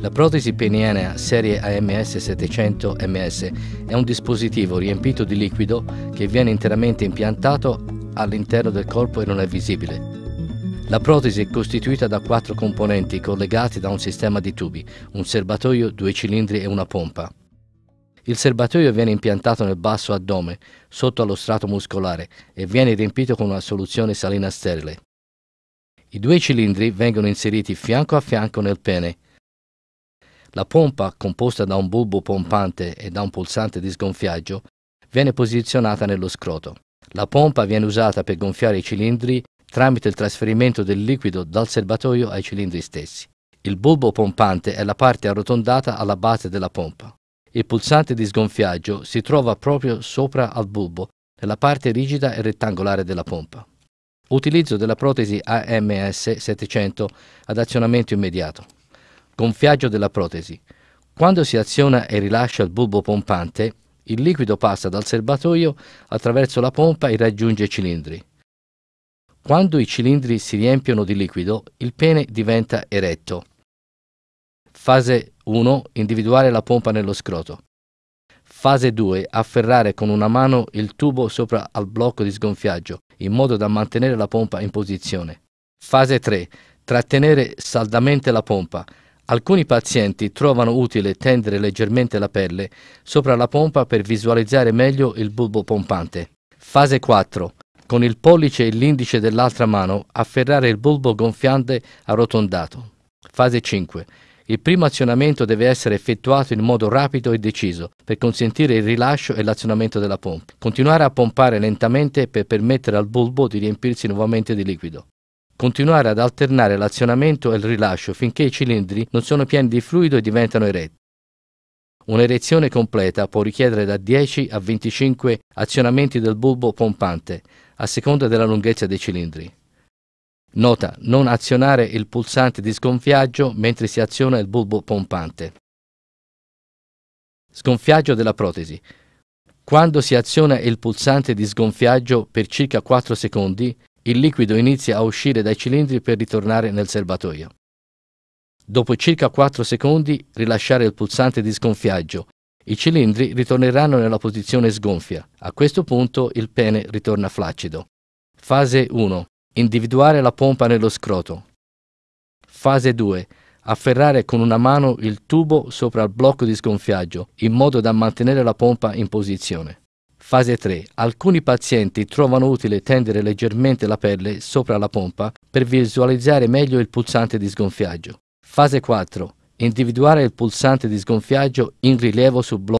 La protesi penienea serie AMS 700 MS è un dispositivo riempito di liquido che viene interamente impiantato all'interno del corpo e non è visibile. La protesi è costituita da quattro componenti collegati da un sistema di tubi, un serbatoio, due cilindri e una pompa. Il serbatoio viene impiantato nel basso addome, sotto allo strato muscolare, e viene riempito con una soluzione salina sterile. I due cilindri vengono inseriti fianco a fianco nel pene. La pompa, composta da un bulbo pompante e da un pulsante di sgonfiaggio, viene posizionata nello scroto. La pompa viene usata per gonfiare i cilindri tramite il trasferimento del liquido dal serbatoio ai cilindri stessi. Il bulbo pompante è la parte arrotondata alla base della pompa. Il pulsante di sgonfiaggio si trova proprio sopra al bulbo, nella parte rigida e rettangolare della pompa. Utilizzo della protesi AMS 700 ad azionamento immediato. Gonfiaggio della protesi. Quando si aziona e rilascia il bulbo pompante, il liquido passa dal serbatoio attraverso la pompa e raggiunge i cilindri. Quando i cilindri si riempiono di liquido, il pene diventa eretto. Fase 1. Individuare la pompa nello scroto. Fase 2. Afferrare con una mano il tubo sopra al blocco di sgonfiaggio, in modo da mantenere la pompa in posizione. Fase 3. Trattenere saldamente la pompa. Alcuni pazienti trovano utile tendere leggermente la pelle sopra la pompa per visualizzare meglio il bulbo pompante. Fase 4 con il pollice e l'indice dell'altra mano afferrare il bulbo gonfiante arrotondato. Fase 5. Il primo azionamento deve essere effettuato in modo rapido e deciso per consentire il rilascio e l'azionamento della pompa. Continuare a pompare lentamente per permettere al bulbo di riempirsi nuovamente di liquido. Continuare ad alternare l'azionamento e il rilascio finché i cilindri non sono pieni di fluido e diventano eretti. Un'erezione completa può richiedere da 10 a 25 azionamenti del bulbo pompante, a seconda della lunghezza dei cilindri. Nota, non azionare il pulsante di sgonfiaggio mentre si aziona il bulbo pompante. Sgonfiaggio della protesi. Quando si aziona il pulsante di sgonfiaggio per circa 4 secondi, il liquido inizia a uscire dai cilindri per ritornare nel serbatoio. Dopo circa 4 secondi rilasciare il pulsante di sgonfiaggio. I cilindri ritorneranno nella posizione sgonfia. A questo punto il pene ritorna flaccido. Fase 1. Individuare la pompa nello scroto. Fase 2. Afferrare con una mano il tubo sopra il blocco di sgonfiaggio in modo da mantenere la pompa in posizione. Fase 3. Alcuni pazienti trovano utile tendere leggermente la pelle sopra la pompa per visualizzare meglio il pulsante di sgonfiaggio. Fase 4. Individuare il pulsante di sgonfiaggio in rilievo sul blocco